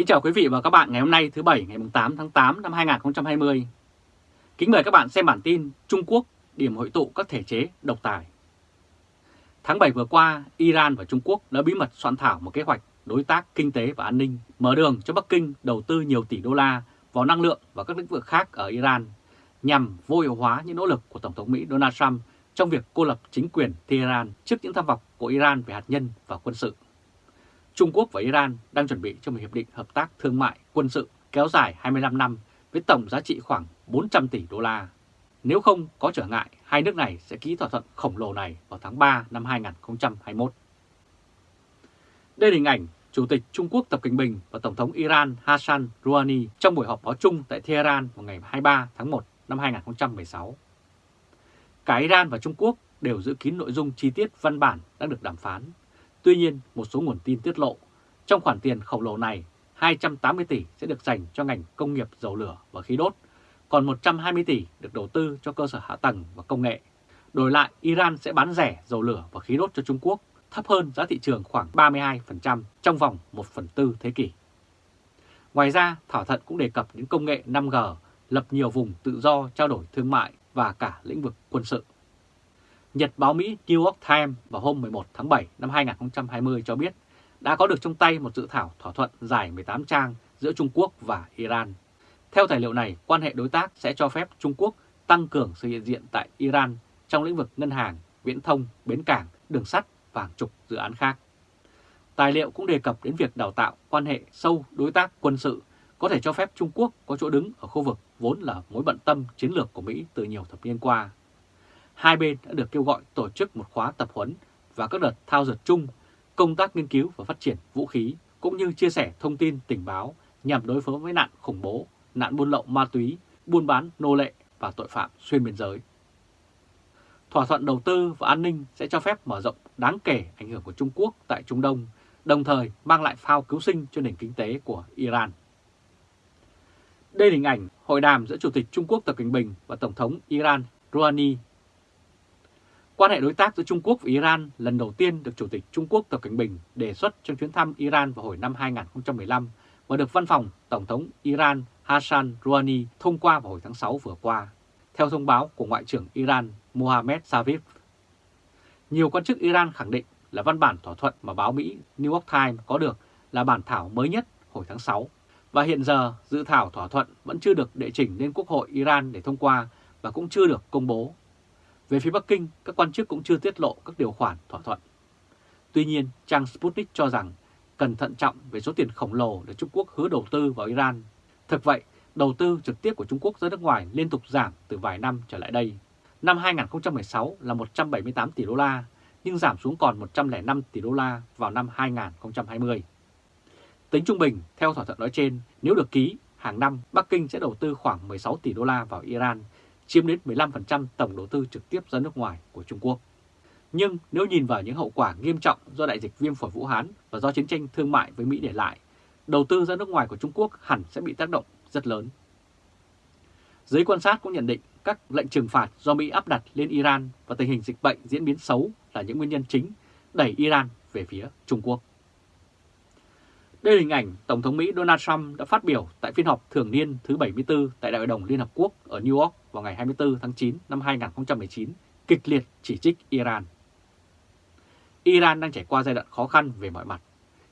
Kính chào quý vị và các bạn ngày hôm nay thứ Bảy ngày 8 tháng 8 năm 2020. Kính mời các bạn xem bản tin Trung Quốc điểm hội tụ các thể chế độc tài. Tháng 7 vừa qua, Iran và Trung Quốc đã bí mật soạn thảo một kế hoạch đối tác kinh tế và an ninh, mở đường cho Bắc Kinh đầu tư nhiều tỷ đô la vào năng lượng và các lĩnh vực khác ở Iran, nhằm vô hiệu hóa những nỗ lực của Tổng thống Mỹ Donald Trump trong việc cô lập chính quyền Tehran trước những tham vọng của Iran về hạt nhân và quân sự. Trung Quốc và Iran đang chuẩn bị cho một hiệp định hợp tác thương mại quân sự kéo dài 25 năm với tổng giá trị khoảng 400 tỷ đô la. Nếu không có trở ngại, hai nước này sẽ ký thỏa thuận khổng lồ này vào tháng 3 năm 2021. Đây là hình ảnh Chủ tịch Trung Quốc Tập Cận Bình và Tổng thống Iran Hassan Rouhani trong buổi họp báo chung tại Tehran vào ngày 23 tháng 1 năm 2016. Cả Iran và Trung Quốc đều giữ kín nội dung chi tiết văn bản đang được đàm phán Tuy nhiên, một số nguồn tin tiết lộ, trong khoản tiền khổng lồ này, 280 tỷ sẽ được dành cho ngành công nghiệp dầu lửa và khí đốt, còn 120 tỷ được đầu tư cho cơ sở hạ tầng và công nghệ. Đổi lại, Iran sẽ bán rẻ dầu lửa và khí đốt cho Trung Quốc, thấp hơn giá thị trường khoảng 32% trong vòng 1 phần tư thế kỷ. Ngoài ra, thỏa thuận cũng đề cập đến công nghệ 5G, lập nhiều vùng tự do trao đổi thương mại và cả lĩnh vực quân sự. Nhật báo Mỹ New York Times vào hôm 11 tháng 7 năm 2020 cho biết đã có được trong tay một dự thảo thỏa thuận dài 18 trang giữa Trung Quốc và Iran. Theo tài liệu này, quan hệ đối tác sẽ cho phép Trung Quốc tăng cường sự hiện diện tại Iran trong lĩnh vực ngân hàng, viễn thông, bến cảng, đường sắt và hàng chục dự án khác. Tài liệu cũng đề cập đến việc đào tạo quan hệ sâu đối tác quân sự có thể cho phép Trung Quốc có chỗ đứng ở khu vực vốn là mối bận tâm chiến lược của Mỹ từ nhiều thập niên qua hai bên đã được kêu gọi tổ chức một khóa tập huấn và các đợt thao dượt chung, công tác nghiên cứu và phát triển vũ khí, cũng như chia sẻ thông tin tình báo nhằm đối phó với nạn khủng bố, nạn buôn lậu ma túy, buôn bán nô lệ và tội phạm xuyên biên giới. Thỏa thuận đầu tư và an ninh sẽ cho phép mở rộng đáng kể ảnh hưởng của Trung Quốc tại Trung Đông, đồng thời mang lại phao cứu sinh cho nền kinh tế của Iran. Đây là hình ảnh hội đàm giữa Chủ tịch Trung Quốc Tập Cận Bình và Tổng thống Iran Rouhani Quan hệ đối tác giữa Trung Quốc và Iran lần đầu tiên được Chủ tịch Trung Quốc Tập Cảnh Bình đề xuất trong chuyến thăm Iran vào hồi năm 2015 và được văn phòng Tổng thống Iran Hassan Rouhani thông qua vào hồi tháng 6 vừa qua, theo thông báo của Ngoại trưởng Iran Mohammad Javif. Nhiều quan chức Iran khẳng định là văn bản thỏa thuận mà báo Mỹ New York Times có được là bản thảo mới nhất hồi tháng 6, và hiện giờ dự thảo thỏa thuận vẫn chưa được đệ trình lên Quốc hội Iran để thông qua và cũng chưa được công bố về phía Bắc Kinh, các quan chức cũng chưa tiết lộ các điều khoản thỏa thuận. Tuy nhiên, trang Sputnik cho rằng cần thận trọng về số tiền khổng lồ để Trung Quốc hứa đầu tư vào Iran. Thực vậy, đầu tư trực tiếp của Trung Quốc ra nước ngoài liên tục giảm từ vài năm trở lại đây. Năm 2016 là 178 tỷ đô la, nhưng giảm xuống còn 105 tỷ đô la vào năm 2020. Tính trung bình, theo thỏa thuận nói trên, nếu được ký, hàng năm Bắc Kinh sẽ đầu tư khoảng 16 tỷ đô la vào Iran, chiếm đến 15% tổng đầu tư trực tiếp ra nước ngoài của Trung Quốc. Nhưng nếu nhìn vào những hậu quả nghiêm trọng do đại dịch viêm phổi Vũ Hán và do chiến tranh thương mại với Mỹ để lại, đầu tư ra nước ngoài của Trung Quốc hẳn sẽ bị tác động rất lớn. Giới quan sát cũng nhận định các lệnh trừng phạt do Mỹ áp đặt lên Iran và tình hình dịch bệnh diễn biến xấu là những nguyên nhân chính đẩy Iran về phía Trung Quốc. Đây là hình ảnh Tổng thống Mỹ Donald Trump đã phát biểu tại phiên họp thường niên thứ 74 tại Đại hội đồng Liên Hợp Quốc ở New York vào ngày 24 tháng 9 năm 2019, kịch liệt chỉ trích Iran. Iran đang trải qua giai đoạn khó khăn về mọi mặt.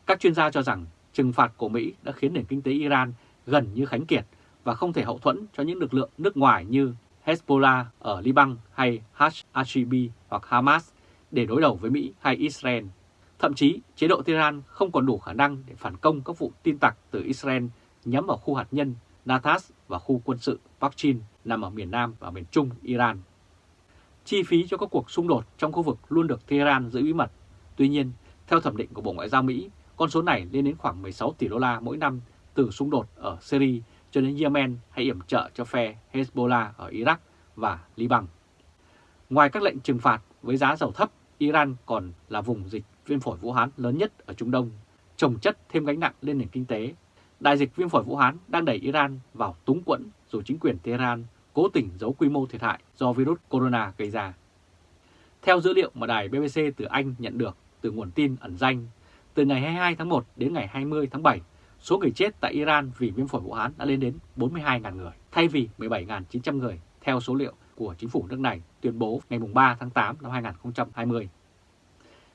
Các chuyên gia cho rằng trừng phạt của Mỹ đã khiến nền kinh tế Iran gần như khánh kiệt và không thể hậu thuẫn cho những lực lượng nước ngoài như Hezbollah ở Liban hay HACB hoặc Hamas để đối đầu với Mỹ hay Israel Thậm chí, chế độ Tehran không còn đủ khả năng để phản công các vụ tin tặc từ Israel nhắm vào khu hạt nhân Natas và khu quân sự Pakchin nằm ở miền Nam và miền Trung Iran. Chi phí cho các cuộc xung đột trong khu vực luôn được Tehran giữ bí mật. Tuy nhiên, theo thẩm định của Bộ Ngoại giao Mỹ, con số này lên đến khoảng 16 tỷ đô la mỗi năm từ xung đột ở Syria cho đến Yemen hay yểm trợ cho phe Hezbollah ở Iraq và Liban. Ngoài các lệnh trừng phạt với giá dầu thấp, Iran còn là vùng dịch viêm phổi Vũ Hán lớn nhất ở Trung Đông, trồng chất thêm gánh nặng lên nền kinh tế. Đại dịch viêm phổi Vũ Hán đang đẩy Iran vào túng quẫn dù chính quyền Tehran cố tình giấu quy mô thiệt hại do virus corona gây ra. Theo dữ liệu mà đài BBC từ Anh nhận được từ nguồn tin ẩn danh, từ ngày 22 tháng 1 đến ngày 20 tháng 7, số người chết tại Iran vì viêm phổi Vũ Hán đã lên đến 42.000 người, thay vì 17.900 người theo số liệu của chính phủ nước này tuyên bố ngày 3 tháng 8 năm 2020.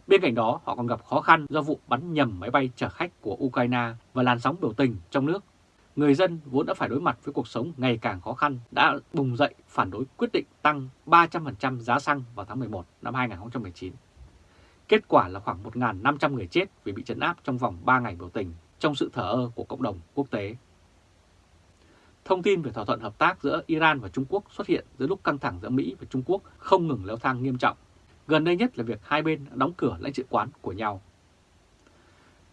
Bên cạnh đó, họ còn gặp khó khăn do vụ bắn nhầm máy bay chở khách của Ukraine và làn sóng biểu tình trong nước. Người dân vốn đã phải đối mặt với cuộc sống ngày càng khó khăn đã bùng dậy phản đối quyết định tăng 300% giá xăng vào tháng 11 năm 2019. Kết quả là khoảng 1.500 người chết vì bị trấn áp trong vòng 3 ngày biểu tình trong sự thở ơ của cộng đồng quốc tế. Thông tin về thỏa thuận hợp tác giữa Iran và Trung Quốc xuất hiện giữa lúc căng thẳng giữa Mỹ và Trung Quốc không ngừng leo thang nghiêm trọng. Gần đây nhất là việc hai bên đóng cửa lãnh sự quán của nhau.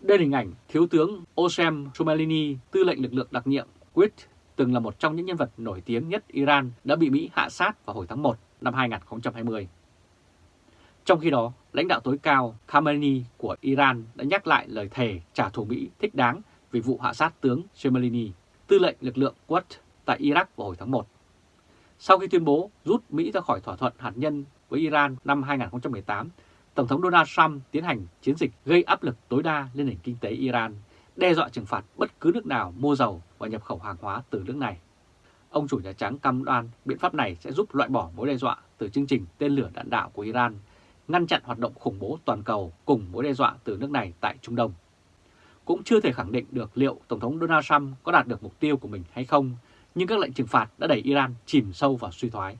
Đây là hình ảnh Thiếu tướng Osem Somalini, tư lệnh lực lượng đặc nhiệm Quds, từng là một trong những nhân vật nổi tiếng nhất Iran đã bị Mỹ hạ sát vào hồi tháng 1 năm 2020. Trong khi đó, lãnh đạo tối cao Khamenei của Iran đã nhắc lại lời thề trả thù Mỹ thích đáng vì vụ hạ sát tướng Soleimani, tư lệnh lực lượng Quds tại Iraq vào hồi tháng 1. Sau khi tuyên bố rút Mỹ ra khỏi thỏa thuận hạt nhân với Iran năm 2018, Tổng thống Donald Trump tiến hành chiến dịch gây áp lực tối đa lên nền kinh tế Iran, đe dọa trừng phạt bất cứ nước nào mua dầu và nhập khẩu hàng hóa từ nước này. Ông chủ Nhà Trắng cam đoan biện pháp này sẽ giúp loại bỏ mối đe dọa từ chương trình tên lửa đạn đạo của Iran ngăn chặn hoạt động khủng bố toàn cầu cùng mối đe dọa từ nước này tại Trung Đông. Cũng chưa thể khẳng định được liệu Tổng thống Donald Trump có đạt được mục tiêu của mình hay không, nhưng các lệnh trừng phạt đã đẩy Iran chìm sâu vào suy thoái.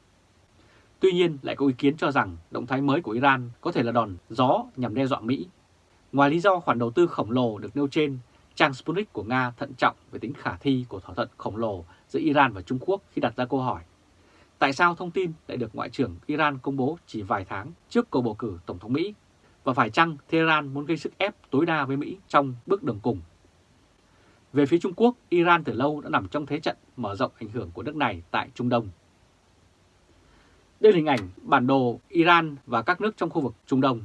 Tuy nhiên, lại có ý kiến cho rằng động thái mới của Iran có thể là đòn gió nhằm đe dọa Mỹ. Ngoài lý do khoản đầu tư khổng lồ được nêu trên, trang Sputnik của Nga thận trọng về tính khả thi của thỏa thuận khổng lồ giữa Iran và Trung Quốc khi đặt ra câu hỏi Tại sao thông tin lại được Ngoại trưởng Iran công bố chỉ vài tháng trước cuộc bầu cử Tổng thống Mỹ? Và phải chăng Tehran muốn gây sức ép tối đa với Mỹ trong bước đường cùng? Về phía Trung Quốc, Iran từ lâu đã nằm trong thế trận mở rộng ảnh hưởng của nước này tại Trung Đông. Đây là hình ảnh bản đồ Iran và các nước trong khu vực Trung Đông.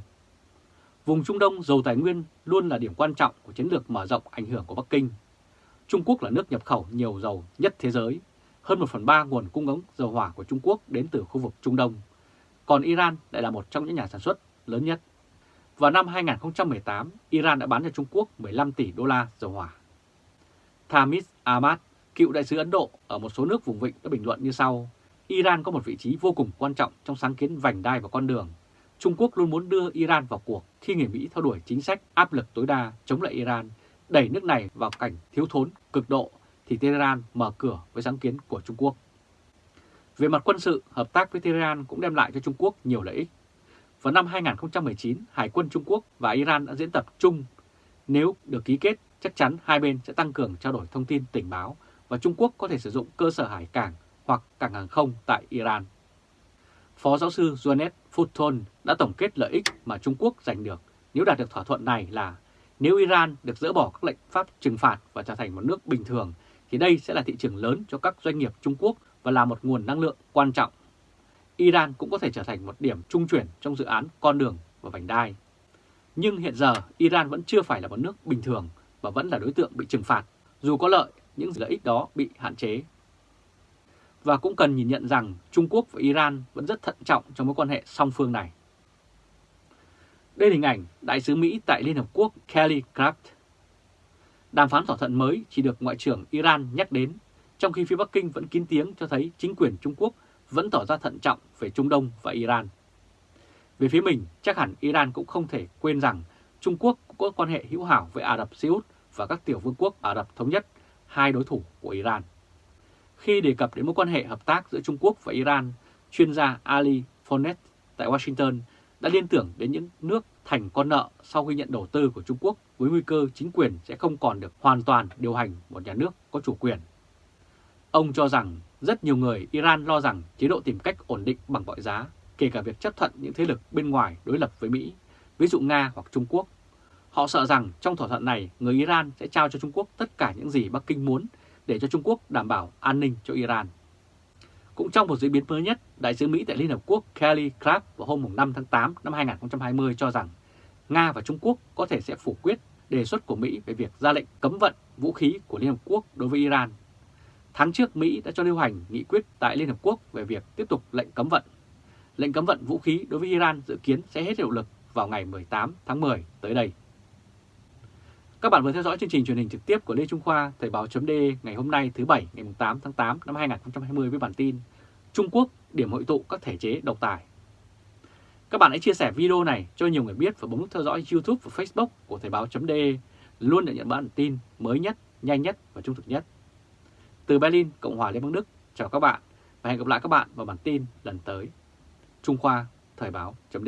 Vùng Trung Đông giàu tài nguyên luôn là điểm quan trọng của chiến lược mở rộng ảnh hưởng của Bắc Kinh. Trung Quốc là nước nhập khẩu nhiều dầu nhất thế giới hơn 1 phần 3 nguồn cung ứng dầu hỏa của Trung Quốc đến từ khu vực Trung Đông, còn Iran lại là một trong những nhà sản xuất lớn nhất. Vào năm 2018, Iran đã bán cho Trung Quốc 15 tỷ đô la dầu hỏa. Thamis Ahmad, cựu đại sứ Ấn Độ ở một số nước vùng vịnh đã bình luận như sau. Iran có một vị trí vô cùng quan trọng trong sáng kiến vành đai và con đường. Trung Quốc luôn muốn đưa Iran vào cuộc khi người Mỹ theo đuổi chính sách áp lực tối đa chống lại Iran, đẩy nước này vào cảnh thiếu thốn cực độ thì Tehran mở cửa với sáng kiến của Trung Quốc. Về mặt quân sự, hợp tác với Tehran cũng đem lại cho Trung Quốc nhiều lợi ích. Vào năm 2019, Hải quân Trung Quốc và Iran đã diễn tập chung. Nếu được ký kết, chắc chắn hai bên sẽ tăng cường trao đổi thông tin tình báo và Trung Quốc có thể sử dụng cơ sở hải cảng hoặc cảng hàng không tại Iran. Phó giáo sư Joannet Fulton đã tổng kết lợi ích mà Trung Quốc giành được nếu đạt được thỏa thuận này là nếu Iran được dỡ bỏ các lệnh pháp trừng phạt và trở thành một nước bình thường thì đây sẽ là thị trường lớn cho các doanh nghiệp Trung Quốc và là một nguồn năng lượng quan trọng. Iran cũng có thể trở thành một điểm trung chuyển trong dự án con đường và vành đai. Nhưng hiện giờ Iran vẫn chưa phải là một nước bình thường và vẫn là đối tượng bị trừng phạt, dù có lợi, những lợi ích đó bị hạn chế. Và cũng cần nhìn nhận rằng Trung Quốc và Iran vẫn rất thận trọng trong mối quan hệ song phương này. Đây là hình ảnh Đại sứ Mỹ tại Liên Hợp Quốc Kelly Craft Đàm phán thỏa thuận mới chỉ được Ngoại trưởng Iran nhắc đến, trong khi phía Bắc Kinh vẫn kín tiếng cho thấy chính quyền Trung Quốc vẫn tỏ ra thận trọng về Trung Đông và Iran. Về phía mình, chắc hẳn Iran cũng không thể quên rằng Trung Quốc cũng có quan hệ hữu hảo với Ả Rập Xê Út và các tiểu vương quốc Ả Rập Thống Nhất, hai đối thủ của Iran. Khi đề cập đến mối quan hệ hợp tác giữa Trung Quốc và Iran, chuyên gia Ali Fonet tại Washington đã liên tưởng đến những nước thành con nợ sau khi nhận đầu tư của Trung Quốc với nguy cơ chính quyền sẽ không còn được hoàn toàn điều hành một nhà nước có chủ quyền. Ông cho rằng rất nhiều người Iran lo rằng chế độ tìm cách ổn định bằng mọi giá, kể cả việc chấp thuận những thế lực bên ngoài đối lập với Mỹ, ví dụ Nga hoặc Trung Quốc. Họ sợ rằng trong thỏa thuận này, người Iran sẽ trao cho Trung Quốc tất cả những gì Bắc Kinh muốn để cho Trung Quốc đảm bảo an ninh cho Iran. Cũng trong một diễn biến mới nhất, Đại sứ Mỹ tại Liên Hợp Quốc Kelly Craft vào hôm 5 tháng 8 năm 2020 cho rằng Nga và Trung Quốc có thể sẽ phủ quyết đề xuất của Mỹ về việc ra lệnh cấm vận vũ khí của Liên Hợp Quốc đối với Iran. Tháng trước Mỹ đã cho lưu hành nghị quyết tại Liên Hợp Quốc về việc tiếp tục lệnh cấm vận. Lệnh cấm vận vũ khí đối với Iran dự kiến sẽ hết hiệu lực vào ngày 18 tháng 10 tới đây. Các bạn vừa theo dõi chương trình truyền hình trực tiếp của Lê Trung Khoa, Thời báo chấm ngày hôm nay thứ Bảy ngày 8 tháng 8 năm 2020 với bản tin Trung Quốc điểm hội tụ các thể chế độc tài. Các bạn hãy chia sẻ video này cho nhiều người biết và bấm nút theo dõi YouTube và Facebook của Thời báo chấm luôn để nhận bản tin mới nhất, nhanh nhất và trung thực nhất. Từ Berlin, Cộng hòa Liên bang Đức, chào các bạn và hẹn gặp lại các bạn vào bản tin lần tới. Trung Khoa, Thời báo chấm